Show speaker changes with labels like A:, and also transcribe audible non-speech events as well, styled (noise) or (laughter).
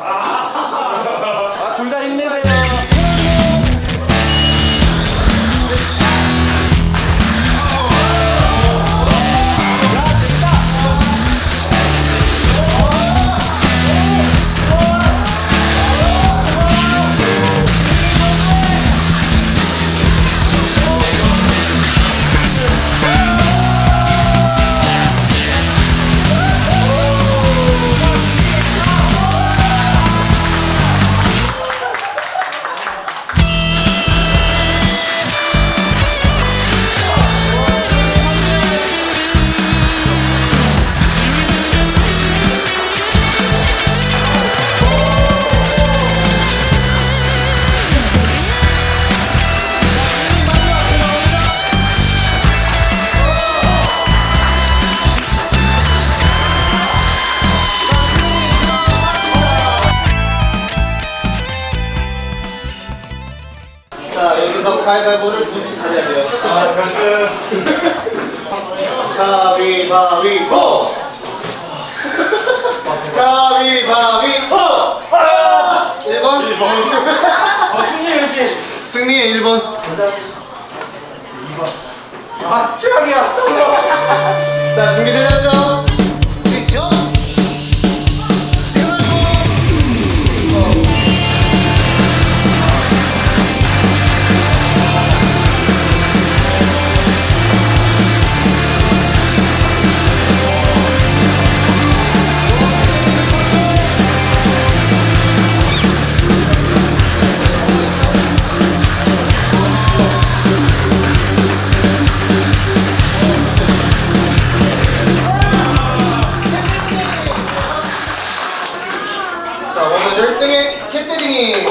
A: 아, 둘다 힘내세요. 가위바위보를 눈치 차려야 돼요.
B: 아, 결승.
A: 가위바위보. (laughs) 가위바위보. 아! 1번.
B: 어, 승리 역시.
A: 승리의 1번.
B: 아, 최악이야.
A: 자 준비되셨죠? 필드링이.